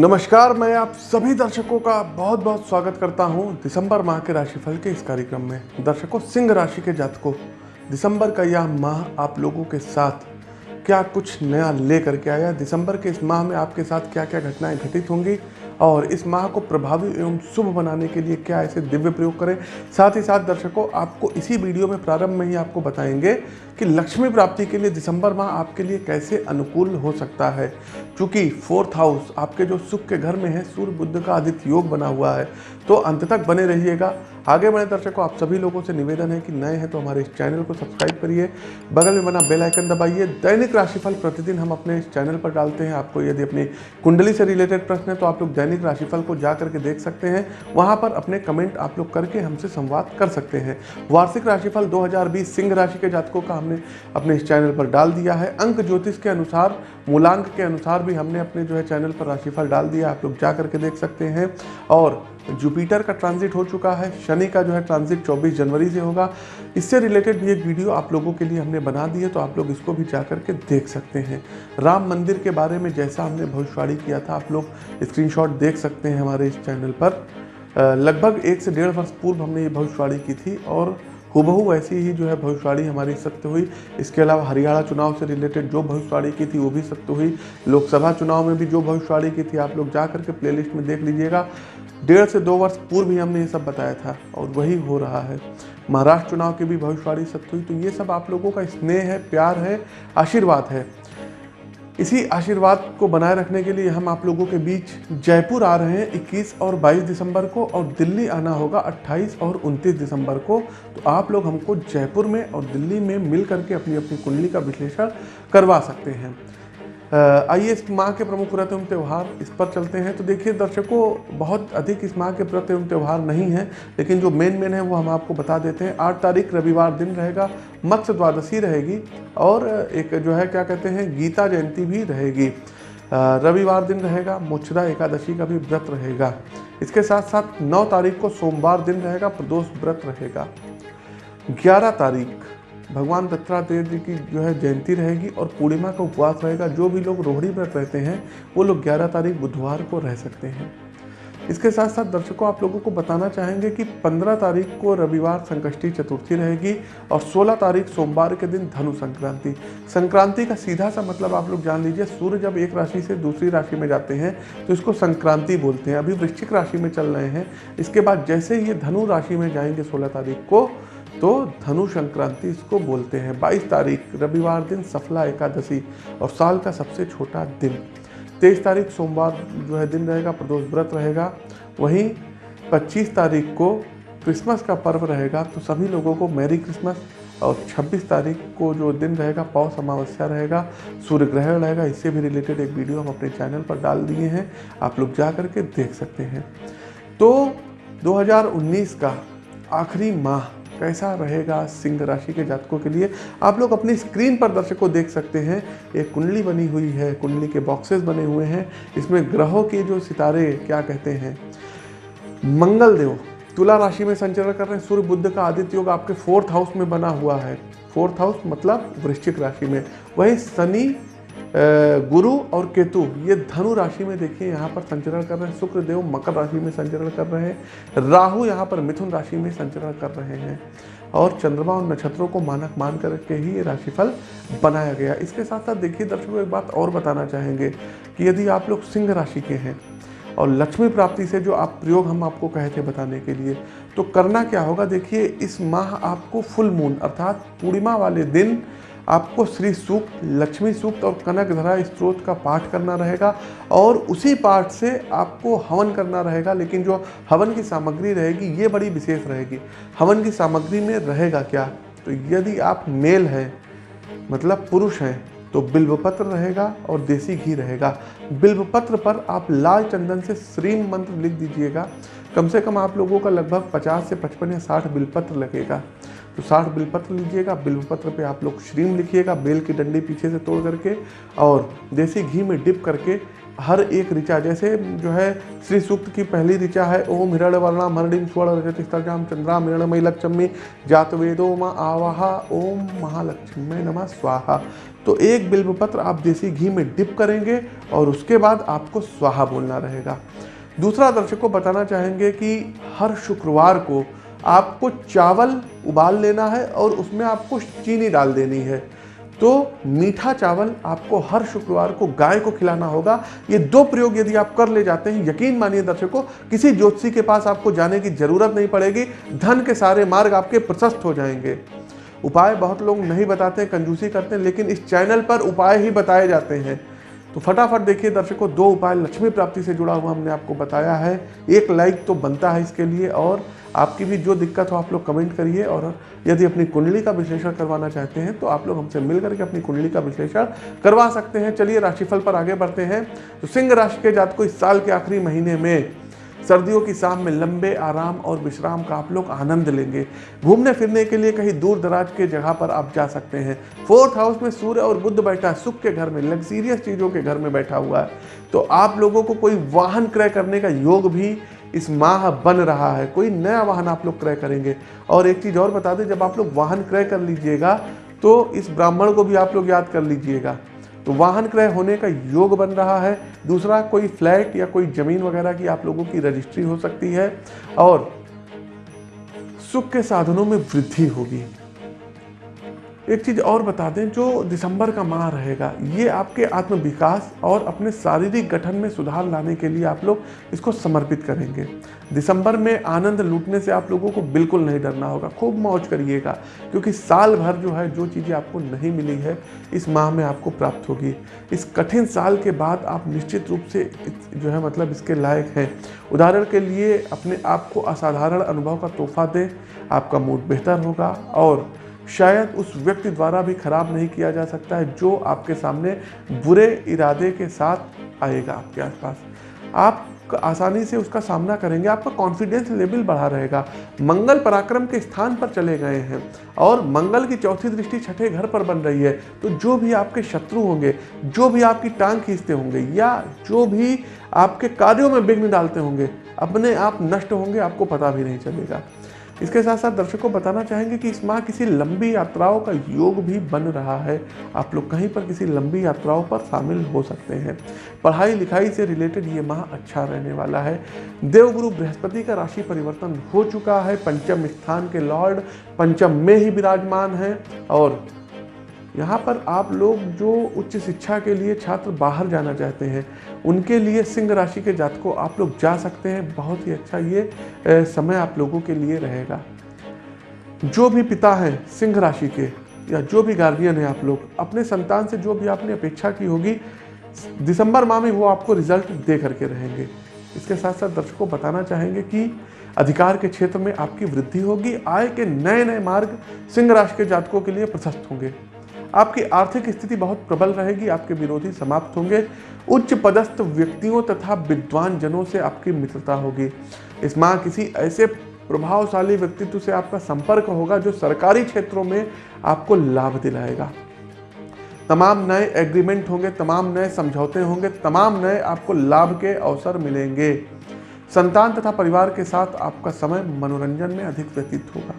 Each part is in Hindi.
नमस्कार, मैं आप सभी दर्शकों का बहुत बहुत स्वागत करता हूँ दिसंबर माह के राशिफल के इस कार्यक्रम में। दर्शकों, सिंह राशि के जातकों, दिसंबर का यह माह आप लोगों के साथ क्या कुछ नया ले करके आया? दिसंबर के इस माह में आपके साथ क्या क्या घटनाएँ घटित होंगी? और इस माह को प्रभावी एवं शुभ बनाने के लिए क्या ऐसे दिव्य प्रयोग करें? साथ ही साथ दर्शकों, आपको इसी वीडियो में प्रारंभ में ही आपको बताएँगे कि लक्ष्मी प्राप्ति के लिए दिसंबर माह आपके लिए कैसे अनुकूल हो सकता है। क्योंकि फोर्थ हाउस आपके जो सुख के घर में है, सूर्य बुद्ध का आदित्य योग बना हुआ है तो अंत तक बने रहिएगा। आगे बढ़े दर्शकों, आप सभी लोगों से निवेदन है कि नए हैं तो हमारे इस चैनल को सब्सक्राइब करिए। बगल में बना बेल आइकन दबाइए। दैनिक राशिफल प्रतिदिन हम अपने इस चैनल पर डालते हैं। आपको यदि अपनी कुंडली से रिलेटेड प्रश्न है तो आप लोग दैनिक राशिफल को जा करके देख सकते हैं। वहाँ पर अपने कमेंट आप लोग करके हमसे संवाद कर सकते हैं। वार्षिक राशिफल दो सिंह राशि के जातकों का हमने अपने इस चैनल पर डाल दिया है। अंक ज्योतिष के अनुसार, मूलांक के अनुसार भी हमने अपने जो है चैनल पर राशिफल डाल दिया आप लोग जा करके देख सकते हैं। और जुपिटर का ट्रांजिट हो चुका है। शनि का जो है ट्रांजिट 24 जनवरी से होगा। इससे रिलेटेड भी एक वीडियो आप लोगों के लिए हमने बना दी है तो आप लोग इसको भी जा करके देख सकते हैं। राम मंदिर के बारे में जैसा हमने भविष्यवाणी किया था, आप लोग स्क्रीनशॉट देख सकते हैं हमारे इस चैनल पर। लगभग एक से डेढ़ वर्ष पूर्व हमने ये भविष्यवाणी की थी और हुबहू वैसी ही जो है भविष्यवाणी हमारी सत्य हुई। इसके अलावा हरियाणा चुनाव से रिलेटेड जो भविष्यवाणी की थी वो भी सत्य हुई। लोकसभा चुनाव में भी जो भविष्यवाणी की थी आप लोग जा करके प्लेलिस्ट में देख लीजिएगा। डेढ़ से दो वर्ष पूर्व ही हमने ये सब बताया था और वही हो रहा है। महाराष्ट्र चुनाव की भी भविष्यवाणी सत्य हुई। तो ये सब आप लोगों का स्नेह है, प्यार है, आशीर्वाद है। इसी आशीर्वाद को बनाए रखने के लिए हम आप लोगों के बीच जयपुर आ रहे हैं 21 और 22 दिसंबर को और दिल्ली आना होगा 28 और 29 दिसंबर को। तो आप लोग हमको जयपुर में और दिल्ली में मिल करके अपनी अपनी कुंडली का विश्लेषण करवा सकते हैं। आइए इस माह के प्रमुख व्रत एवं त्यौहार इस पर चलते हैं। तो देखिए, दर्शकों, बहुत अधिक इस माह के व्रत एवं त्यौहार नहीं है, लेकिन जो मेन मेन है वो हम आपको बता देते हैं। आठ तारीख, रविवार दिन रहेगा, मत्स्य द्वादशी रहेगी और एक जो है, क्या कहते हैं, गीता जयंती भी रहेगी। रविवार दिन रहेगा मुच्छदा एकादशी का भी व्रत रहेगा। इसके साथ साथ नौ तारीख को सोमवार दिन रहेगा, प्रदोष व्रत रहेगा। ग्यारह तारीख भगवान दत्तात्रेय जी की जो है जयंती रहेगी और पूर्णिमा का उपवास रहेगा। जो भी लोग रोहड़ी व्रत रहते हैं, वो लोग 11 तारीख बुधवार को रह सकते हैं। इसके साथ साथ दर्शकों, आप लोगों को बताना चाहेंगे कि 15 तारीख को रविवार संकष्टी चतुर्थी रहेगी और 16 तारीख सोमवार के दिन धनु संक्रांति। संक्रांति का सीधा सा मतलब आप लोग जान लीजिए, सूर्य जब एक राशि से दूसरी राशि में जाते हैं तो इसको संक्रांति बोलते हैं। अभी वृश्चिक राशि में चल रहे हैं। इसके बाद जैसे ही ये धनु राशि में जाएँगे सोलह तारीख को तो धनु संक्रांति इसको बोलते हैं। 22 तारीख, रविवार दिन, सफला एकादशी और साल का सबसे छोटा दिन। तेईस तारीख, सोमवार जो है, दिन रहेगा, प्रदोष व्रत रहेगा। वहीं 25 तारीख को क्रिसमस का पर्व रहेगा तो सभी लोगों को मैरी क्रिसमस और 26 तारीख को जो दिन रहेगा, पौष अमावस्या रहेगा सूर्य ग्रहण रहेगा। इससे भी रिलेटेड एक वीडियो हम अपने चैनल पर डाल दिए हैं, आप लोग जा करके देख सकते हैं। तो 2019 का आखिरी माह कैसा रहेगा सिंह राशि के जातकों के लिए? आप लोग अपनी स्क्रीन पर दर्शकों देख सकते हैं, एक कुंडली बनी हुई है, कुंडली के बॉक्सेस बने हुए हैं। इसमें ग्रहों के जो सितारे, क्या कहते हैं? मंगल देव तुला राशि में संचरण कर रहे हैं। सूर्य, बुद्ध का आदित्य योग आपके फोर्थ हाउस में बना हुआ है। फोर्थ हाउस मतलब वृश्चिक राशि में। वही शनि गुरु और केतु, ये धनु राशि में देखिए, यहाँ पर संचरण कर रहे हैं, शुक्र, देव, मकर राशि में संचरण कर रहे हैं, राहु यहाँ पर मिथुन राशि में संचरण कर रहे हैं, और चंद्रमा और नक्षत्रों को मानक मान करके ही ये राशिफल बनाया गया। इसके साथ साथ देखिए, दर्शकों, एक बात और बताना चाहेंगे कि यदि आप लोग सिंह राशि के हैं, और लक्ष्मी प्राप्ति से जो आप प्रयोग हम आपको कहे थे बताने के लिए तो करना क्या होगा? देखिए, इस माह आपको फुल मून, अर्थात पूर्णिमा वाले दिन आपको श्री सूक्त, लक्ष्मी सूक्त और कनक धरा स्त्रोत का पाठ करना रहेगा और उसी पाठ से आपको हवन करना रहेगा, लेकिन जो हवन की सामग्री रहेगी, ये बड़ी विशेष रहेगी। हवन की सामग्री में रहेगा क्या? तो यदि आप मेल हैं मतलब पुरुष हैं तो बिल्वपत्र रहेगा और देसी घी रहेगा। बिल्वपत्र पर आप लाल चंदन से श्रीम मंत्र लिख दीजिएगा। कम से कम आप लोगों का लगभग 50 से 55 या 60 बिलपत्र लगेगा। तो साठ बिलपत्र लीजिएगा, बिलपत्र पे आप लोग श्रीम लिखिएगा, बेल की डंडी पीछे से तोड़ करके और देसी घी में डिप करके हर एक ऋचा, जैसे जो है श्री सूक्त की पहली ऋचा है, ओम हिरण वर्णा मरणिम स्वर्ण रजतिस्तर्जाम चंद्रा हिरणमयी लक्ष्मी, जात वेदो माँ आवाहा, ओम महालक्ष्मी नमः स्वाहा। तो एक बिल्व पत्र आप देसी घी में डिप करेंगे और उसके बाद आपको स्वाहा बोलना रहेगा। दूसरा दर्शक को बताना चाहेंगे कि हर शुक्रवार को आपको चावल उबाल लेना है और उसमें आपको चीनी डाल देनी है। तो मीठा चावल आपको हर शुक्रवार को गाय को खिलाना होगा। ये दो प्रयोग यदि आप कर ले जाते हैं, यकीन मानिए दर्शकों, किसी ज्योतिषी के पास आपको जाने की ज़रूरत नहीं पड़ेगी, धन के सारे मार्ग आपके प्रशस्त हो जाएँगे। उपाय बहुत लोग नहीं बताते हैं कंजूसी करते हैं, लेकिन इस चैनल पर उपाय ही बताए जाते हैं। तो फटाफट देखिए दर्शकों, दो उपाय लक्ष्मी प्राप्ति से जुड़ा हुआ हमने आपको बताया है। एक लाइक तो बनता है इसके लिए और आपकी भी जो दिक्कत हो, आप लोग कमेंट करिए और यदि अपनी कुंडली का विश्लेषण करवाना चाहते हैं तो आप लोग हमसे मिल करके अपनी कुंडली का विश्लेषण करवा सकते हैं। चलिए, राशिफल पर आगे बढ़ते हैं। तो सिंह राशि के जात को इस साल के आखिरी महीने में सर्दियों की शाम में लंबे आराम और विश्राम का आप लोग आनंद लेंगे। घूमने फिरने के लिए कहीं दूर दराज के जगह पर आप जा सकते हैं। फोर्थ हाउस में सूर्य और बुद्ध बैठा है सुख के घर में लग्जीरियस चीज़ों के घर में बैठा हुआ है। तो आप लोगों को कोई वाहन क्रय करने का योग भी इस माह बन रहा है। कोई नया वाहन आप लोग क्रय करेंगे। और एक चीज़ और बता दें, जब आप लोग वाहन क्रय कर लीजिएगा तो इस ब्राह्मण को भी आप लोग याद कर लीजिएगा। तो वाहन क्रय होने का योग बन रहा है। दूसरा, कोई फ्लैट या कोई ज़मीन वगैरह की आप लोगों की रजिस्ट्री हो सकती है और सुख के साधनों में वृद्धि होगी। एक चीज़ और बता दें, जो दिसंबर का माह रहेगा, ये आपके आत्म विकास और अपने शारीरिक गठन में सुधार लाने के लिए आप लोग इसको समर्पित करेंगे। दिसंबर में आनंद लूटने से आप लोगों को बिल्कुल नहीं डरना होगा। खूब मौज करिएगा, क्योंकि साल भर जो है, जो चीज़ें आपको नहीं मिली है, इस माह में आपको प्राप्त होगी। इस कठिन साल के बाद आप निश्चित रूप से जो है मतलब इसके लायक हैं। उदाहरण के लिए, अपने आप को असाधारण अनुभव का तोहफा दें, आपका मूड बेहतर होगा और शायद उस व्यक्ति द्वारा भी खराब नहीं किया जा सकता है जो आपके सामने बुरे इरादे के साथ आएगा आपके आसपास। आप आसानी से उसका सामना करेंगे, आपका कॉन्फिडेंस लेवल बढ़ा रहेगा। मंगल पराक्रम के स्थान पर चले गए हैं और मंगल की चौथी दृष्टि छठे घर पर बन रही है। तो जो भी आपके शत्रु होंगे, जो भी आपकी टांग खींचते होंगे या जो भी आपके कार्यों में विघ्न डालते होंगे, अपने आप नष्ट होंगे, आपको पता भी नहीं चलेगा। इसके साथ साथ दर्शकों को बताना चाहेंगे कि इस माह किसी लंबी यात्राओं का योग भी बन रहा है। आप लोग कहीं पर किसी लंबी यात्राओं पर शामिल हो सकते हैं। पढ़ाई लिखाई से रिलेटेड ये माह अच्छा रहने वाला है। देवगुरु बृहस्पति का राशि परिवर्तन हो चुका है। पंचम स्थान के लॉर्ड, पंचम में ही विराजमान है और यहाँ पर आप लोग जो उच्च शिक्षा के लिए छात्र बाहर जाना चाहते हैं, उनके लिए सिंह राशि के जातकों आप लोग जा सकते हैं। बहुत ही अच्छा ये समय आप लोगों के लिए रहेगा। जो भी पिता हैं सिंह राशि के, या जो भी गार्जियन है आप लोग, अपने संतान से जो भी आपने अपेक्षा की होगी, दिसंबर माह में वो आपको रिज़ल्ट दे करके रहेंगे। इसके साथ साथ दर्शकों बताना चाहेंगे कि अधिकार के क्षेत्र में आपकी वृद्धि होगी, आय के नए नए मार्ग सिंह राशि के जातकों के लिए प्रशस्त होंगे। आपकी आर्थिक स्थिति बहुत प्रबल रहेगी, आपके विरोधी समाप्त होंगे। उच्च पदस्थ व्यक्तियों तथा विद्वान जनों से आपकी मित्रता होगी। इस माह किसी ऐसे प्रभावशाली व्यक्तित्व से आपका संपर्क होगा जो सरकारी क्षेत्रों में आपको लाभ दिलाएगा। तमाम नए एग्रीमेंट होंगे, तमाम नए समझौते होंगे, तमाम नए आपको लाभ के अवसर मिलेंगे। संतान तथा परिवार के साथ आपका समय मनोरंजन में अधिक व्यतीत होगा।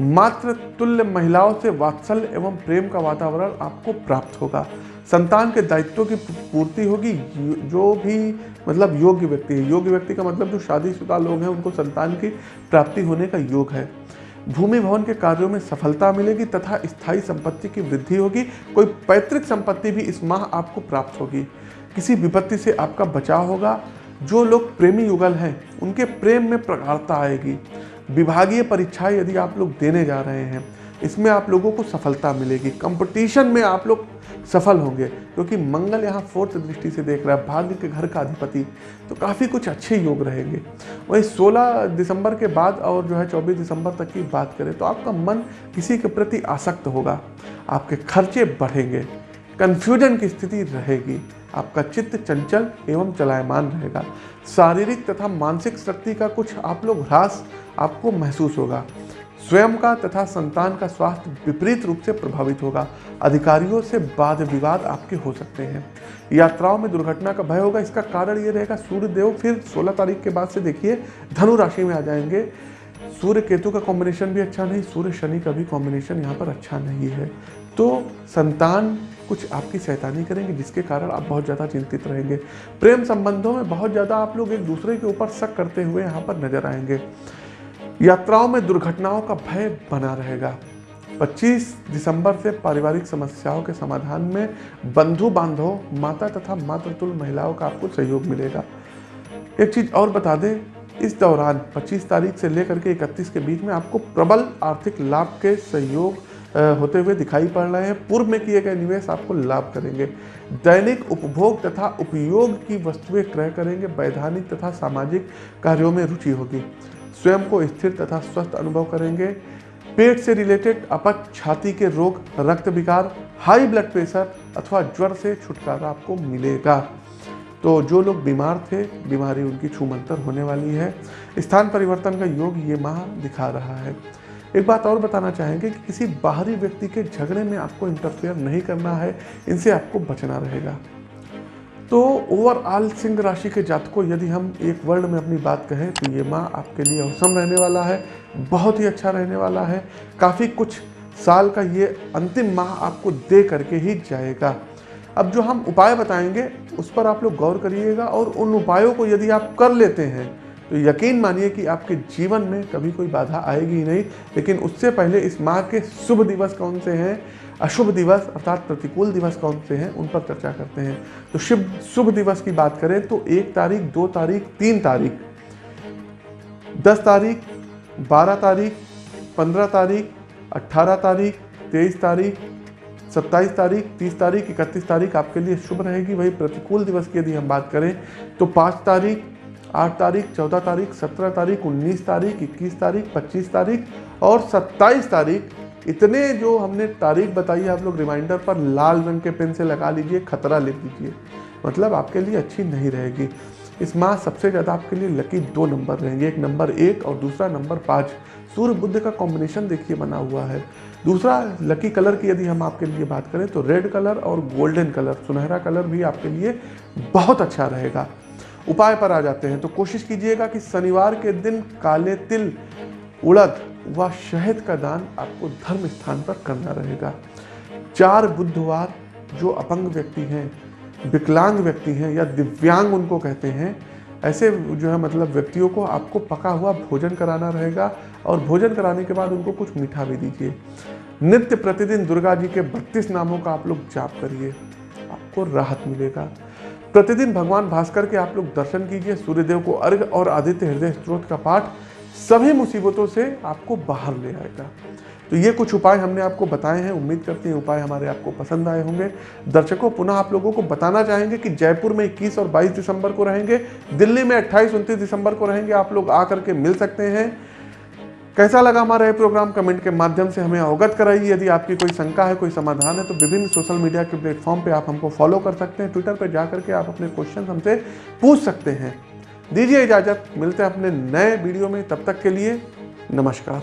मात्र तुल्य महिलाओं से वात्सल्य एवं प्रेम का वातावरण आपको प्राप्त होगा। संतान के दायित्वों की पूर्ति होगी। जो भी मतलब योग्य व्यक्ति है। योग्य व्यक्ति का मतलब जो शादीशुदा लोग हैं, उनको संतान की प्राप्ति होने का योग है। भूमि भवन के कार्यों में सफलता मिलेगी तथा स्थायी संपत्ति की वृद्धि होगी। कोई पैतृक संपत्ति भी इस माह आपको प्राप्त होगी। किसी विपत्ति से आपका बचाव होगा। जो लोग प्रेमी युगल हैं, उनके प्रेम में प्रगाढ़ता आएगी। विभागीय परीक्षाएँ यदि आप लोग देने जा रहे हैं, इसमें आप लोगों को सफलता मिलेगी। कंपटीशन में आप लोग सफल होंगे, क्योंकि मंगल यहाँ फोर्थ दृष्टि से देख रहा है, भाग्य के घर का अधिपति तो काफ़ी कुछ अच्छे योग रहेंगे। वही 16 दिसंबर के बाद और जो है 24 दिसंबर तक की बात करें तो आपका मन किसी के प्रति आसक्त होगा, आपके खर्चे बढ़ेंगे कन्फ्यूज़न की स्थिति रहेगी, आपका चित्त चंचल एवं चलायमान रहेगा। शारीरिक तथा मानसिक शक्ति का कुछ आप लोग ह्रास आपको महसूस होगा। स्वयं का तथा संतान का स्वास्थ्य विपरीत रूप से प्रभावित होगा। अधिकारियों से वाद विवाद आपके हो सकते हैं। यात्राओं में दुर्घटना का भय होगा। इसका कारण ये रहेगा सूर्य देव फिर 16 तारीख के बाद से देखिए, धनु राशि में आ जाएँगे। सूर्य केतु का कॉम्बिनेशन भी अच्छा नहीं, सूर्य शनि का भी कॉम्बिनेशन यहाँ पर अच्छा नहीं है। तो संतान कुछ आपकी शैतानी करेंगे, जिसके कारण आप बहुत ज़्यादा चिंतित रहेंगे। प्रेम संबंधों में बहुत ज़्यादा आप लोग एक दूसरे के ऊपर शक करते हुए यहाँ पर नज़र आएँगे। यात्राओं में दुर्घटनाओं का भय बना रहेगा। 25 दिसंबर से पारिवारिक समस्याओं के समाधान में बंधु बांधव माता तथा मातृतुल महिलाओं का आपको सहयोग मिलेगा। एक चीज़ और बता दें, इस दौरान 25 तारीख से लेकर के 31 के बीच में आपको प्रबल आर्थिक लाभ के सहयोग होते हुए दिखाई पड़ रहे हैं। पूर्व में किए गए निवेश आपको लाभ करेंगे। दैनिक उपभोग तथा उपयोग की वस्तुएँ क्रय करेंगे। वैधानिक तथा सामाजिक कार्यों में रुचि होगी। स्वयं को स्थिर तथा स्वस्थ अनुभव करेंगे। पेट से रिलेटेड अपच छाती के रोग, रक्त विकार हाई ब्लड प्रेशर अथवा ज्वर से छुटकारा आपको मिलेगा। तो जो लोग बीमार थे, बीमारी उनकी छूमंतर होने वाली है। स्थान परिवर्तन का योग ये माह दिखा रहा है। एक बात और बताना चाहेंगे कि किसी बाहरी व्यक्ति के झगड़े में आपको इंटरफेयर नहीं करना है, इनसे आपको बचना रहेगा। तो ओवरऑल सिंह राशि के जातकों, यदि हम एक वर्ड में अपनी बात कहें तो ये माह आपके लिए अवसम रहने वाला है, बहुत ही अच्छा रहने वाला है। काफ़ी कुछ साल का ये अंतिम माह आपको दे करके ही जाएगा। अब जो हम उपाय बताएँगे, उस पर आप लोग गौर करिएगा और उन उपायों को यदि आप कर लेते हैं तो यकीन मानिए कि आपके जीवन में कभी कोई बाधा आएगी ही नहीं, लेकिन उससे पहले इस माह के शुभ दिवस कौन से हैं? अशुभ दिवस अर्थात प्रतिकूल दिवस कौन से हैं? उन पर चर्चा करते हैं। तो शुभ शुभ दिवस की बात करें तो एक तारीख, दो तारीख, तीन तारीख। दस तारीख, बारह तारीख, पंद्रह तारीख अट्ठारह तारीख, तेईस तारीख, सत्ताईस तारीख, तीस तारीख, इकतीस तारीख आपके लिए शुभ रहेगी। वही प्रतिकूल दिवस की यदि हम बात करें तो पाँच तारीख आठ तारीख, चौदह तारीख, सत्रह तारीख, उन्नीस तारीख, इक्कीस तारीख, पच्चीस तारीख और सत्ताईस तारीख। इतने जो हमने तारीख बताई है, आप लोग रिमाइंडर पर लाल रंग के पेन से लगा लीजिए, खतरा लिख दीजिए। मतलब आपके लिए अच्छी नहीं रहेगी। इस माह सबसे ज़्यादा आपके लिए लकी दो नंबर रहेंगे, एक नंबर एक और दूसरा नंबर पाँच। सूर्य बुद्ध का कॉम्बिनेशन देखिए बना हुआ है। दूसरा लकी कलर की यदि हम आपके लिए बात करें तो रेड कलर और गोल्डन कलर सुनहरा कलर भी आपके लिए बहुत अच्छा रहेगा। उपाय पर आ जाते हैं। तो कोशिश कीजिएगा कि शनिवार के दिन काले तिल उड़द व शहद का दान आपको धर्म स्थान पर करना रहेगा। चार बुधवार जो अपंग व्यक्ति हैं, विकलांग व्यक्ति हैं या दिव्यांग उनको कहते हैं, ऐसे जो है मतलब व्यक्तियों को आपको पका हुआ भोजन कराना रहेगा और भोजन कराने के बाद उनको कुछ मीठा भी दीजिए। नित्य प्रतिदिन दुर्गा जी के बत्तीस नामों का आप लोग जाप करिए, आपको राहत मिलेगा। प्रतिदिन भगवान भास्कर के आप लोग दर्शन कीजिए, सूर्यदेव को अर्घ और आदित्य हृदय स्त्रोत का पाठ, सभी मुसीबतों से आपको बाहर ले आएगा। तो ये कुछ उपाय हमने आपको बताए हैं, उम्मीद करते हैं उपाय हमारे आपको पसंद आए होंगे। दर्शकों, पुनः आप लोगों को बताना चाहेंगे कि जयपुर में 21 और 22 दिसंबर को रहेंगे, दिल्ली में 28 उनतीस दिसंबर को रहेंगे, आप लोग आकर के मिल सकते हैं। कैसा लगा हमारा ये प्रोग्राम कमेंट के माध्यम से हमें अवगत कराइए। यदि आपकी कोई शंका है, कोई समाधान है तो विभिन्न सोशल मीडिया के प्लेटफॉर्म पे आप हमको फॉलो कर सकते हैं। ट्विटर पे जा करके आप अपने क्वेश्चन हमसे पूछ सकते हैं। दीजिए इजाज़त। मिलते हैं अपने नए वीडियो में। तब तक के लिए नमस्कार।